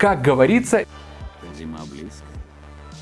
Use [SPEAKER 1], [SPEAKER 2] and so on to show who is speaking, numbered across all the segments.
[SPEAKER 1] Как говорится,
[SPEAKER 2] Зима близко.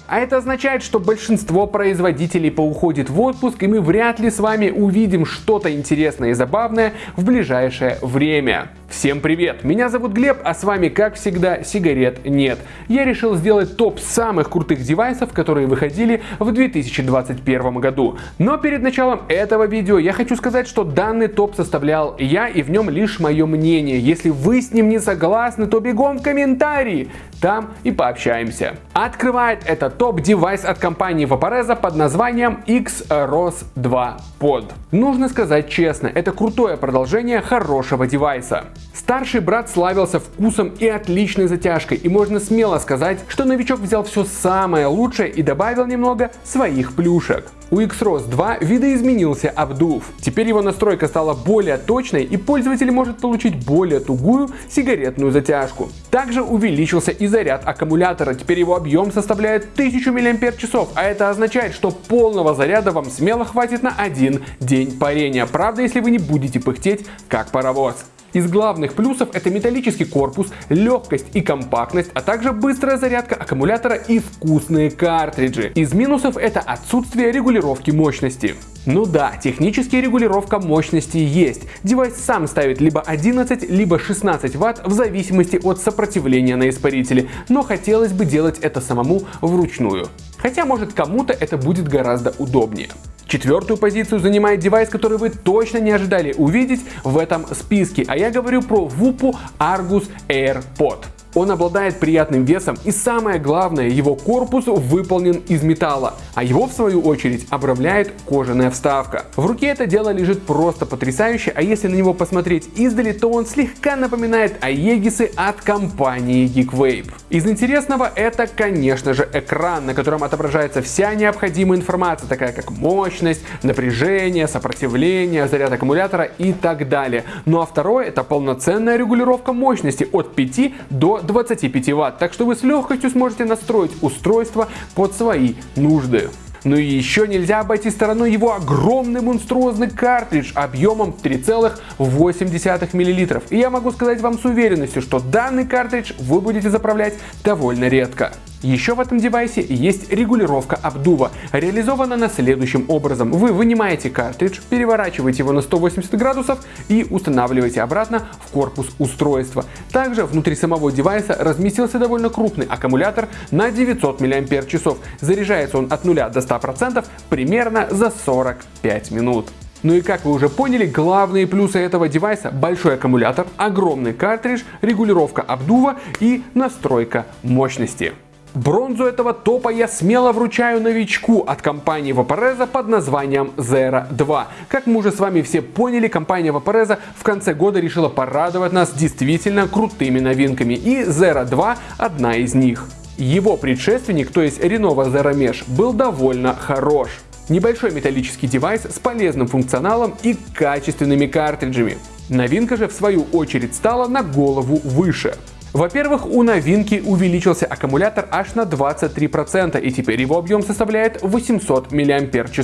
[SPEAKER 1] а это означает, что большинство производителей поуходит в отпуск, и мы вряд ли с вами увидим что-то интересное и забавное в ближайшее время. Всем привет! Меня зовут Глеб, а с вами, как всегда, сигарет нет. Я решил сделать топ самых крутых девайсов, которые выходили в 2021 году. Но перед началом этого видео я хочу сказать, что данный топ составлял я, и в нем лишь мое мнение. Если вы с ним не согласны, то бегом в комментарии, там и пообщаемся. Открывает этот топ девайс от компании Vaporeza под названием XROS 2 Pod. Нужно сказать честно, это крутое продолжение хорошего девайса. Старший брат славился вкусом и отличной затяжкой, и можно смело сказать, что новичок взял все самое лучшее и добавил немного своих плюшек. У XROS 2 видоизменился обдув. Теперь его настройка стала более точной и пользователь может получить более тугую сигаретную затяжку. Также увеличился и заряд аккумулятора, теперь его объем составляет 1000 мАч, а это означает, что полного заряда вам смело хватит на один день парения. Правда, если вы не будете пыхтеть как паровоз. Из главных плюсов это металлический корпус, легкость и компактность, а также быстрая зарядка аккумулятора и вкусные картриджи. Из минусов это отсутствие регулировки мощности. Ну да, технически регулировка мощности есть. Девайс сам ставит либо 11, либо 16 Вт в зависимости от сопротивления на испарителе, но хотелось бы делать это самому вручную. Хотя может кому-то это будет гораздо удобнее. Четвертую позицию занимает девайс, который вы точно не ожидали увидеть в этом списке, а я говорю про VUPU Argus AirPod. Он обладает приятным весом и самое главное, его корпус выполнен из металла, а его в свою очередь обрамляет кожаная вставка. В руке это дело лежит просто потрясающе, а если на него посмотреть издали, то он слегка напоминает Аегисы от компании Geekvape. Из интересного это, конечно же, экран, на котором отображается вся необходимая информация, такая как мощность, напряжение, сопротивление, заряд аккумулятора и так далее. Ну а второе это полноценная регулировка мощности от 5 до 25 Вт, так что вы с легкостью сможете настроить устройство под свои нужды. Ну и еще нельзя обойти стороной его огромный монструозный картридж объемом 3,8 мл. И я могу сказать вам с уверенностью, что данный картридж вы будете заправлять довольно редко. Еще в этом девайсе есть регулировка обдува. Реализована она следующим образом. Вы вынимаете картридж, переворачиваете его на 180 градусов и устанавливаете обратно в корпус устройства. Также внутри самого девайса разместился довольно крупный аккумулятор на 900 мАч. Заряжается он от 0 до 100% примерно за 45 минут. Ну и как вы уже поняли, главные плюсы этого девайса – большой аккумулятор, огромный картридж, регулировка обдува и настройка мощности. Бронзу этого топа я смело вручаю новичку от компании Vaporeza под названием Zero 2. Как мы уже с вами все поняли, компания Vaporeza в конце года решила порадовать нас действительно крутыми новинками, и Zero 2 одна из них. Его предшественник, то есть Renova Zero Mesh, был довольно хорош. Небольшой металлический девайс с полезным функционалом и качественными картриджами. Новинка же в свою очередь стала на голову выше. Во-первых, у новинки увеличился аккумулятор аж на 23% и теперь его объем составляет 800 мАч.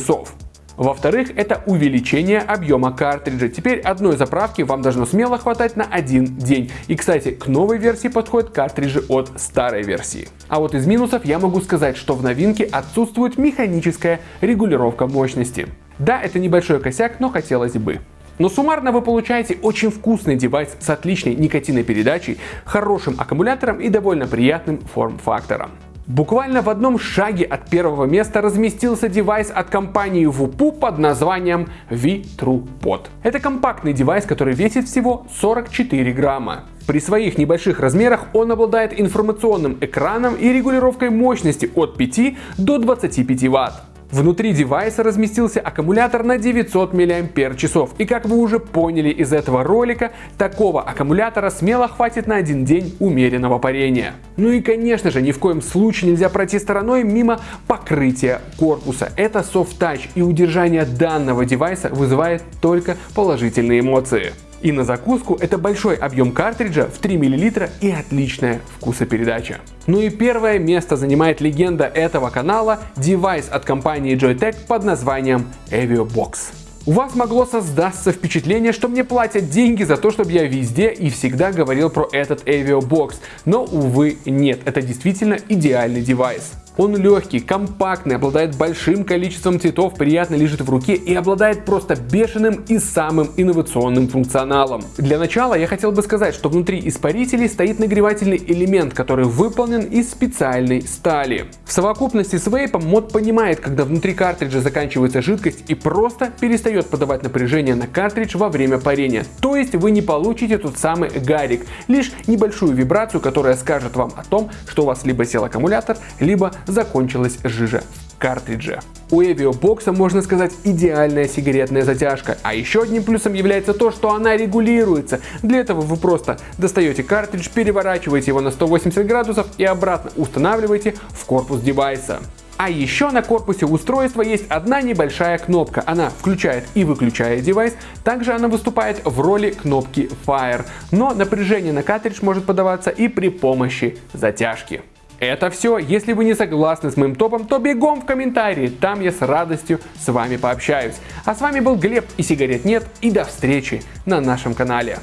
[SPEAKER 1] Во-вторых, это увеличение объема картриджа. Теперь одной заправки вам должно смело хватать на один день. И, кстати, к новой версии подходят картриджи от старой версии. А вот из минусов я могу сказать, что в новинке отсутствует механическая регулировка мощности. Да, это небольшой косяк, но хотелось бы. Но суммарно вы получаете очень вкусный девайс с отличной никотинопередачей, хорошим аккумулятором и довольно приятным форм-фактором. Буквально в одном шаге от первого места разместился девайс от компании VUPU под названием V-TruePod. Это компактный девайс, который весит всего 44 грамма. При своих небольших размерах он обладает информационным экраном и регулировкой мощности от 5 до 25 Вт. Внутри девайса разместился аккумулятор на 900 мАч. И как вы уже поняли из этого ролика, такого аккумулятора смело хватит на один день умеренного парения. Ну и конечно же, ни в коем случае нельзя пройти стороной мимо покрытия корпуса. Это Soft Touch и удержание данного девайса вызывает только положительные эмоции. И на закуску это большой объем картриджа в 3 мл и отличная вкусопередача. Ну и первое место занимает легенда этого канала, девайс от компании Joytech под названием EvioBox. У вас могло создаться впечатление, что мне платят деньги за то, чтобы я везде и всегда говорил про этот Avio Box, но увы нет, это действительно идеальный девайс. Он легкий, компактный, обладает большим количеством цветов, приятно лежит в руке и обладает просто бешеным и самым инновационным функционалом. Для начала я хотел бы сказать, что внутри испарителей стоит нагревательный элемент, который выполнен из специальной стали. В совокупности с вейпом мод понимает, когда внутри картриджа заканчивается жидкость и просто перестает подавать напряжение на картридж во время парения. То есть вы не получите тот самый гарик, лишь небольшую вибрацию, которая скажет вам о том, что у вас либо сел аккумулятор, либо закончилась жижа в картридже. У Evio Box, можно сказать, идеальная сигаретная затяжка. А еще одним плюсом является то, что она регулируется. Для этого вы просто достаете картридж, переворачиваете его на 180 градусов и обратно устанавливаете в корпус девайса. А еще на корпусе устройства есть одна небольшая кнопка. Она включает и выключает девайс. Также она выступает в роли кнопки Fire. Но напряжение на картридж может подаваться и при помощи затяжки. Это все. Если вы не согласны с моим топом, то бегом в комментарии. Там я с радостью с вами пообщаюсь. А с вами был Глеб и сигарет нет. И до встречи на нашем канале.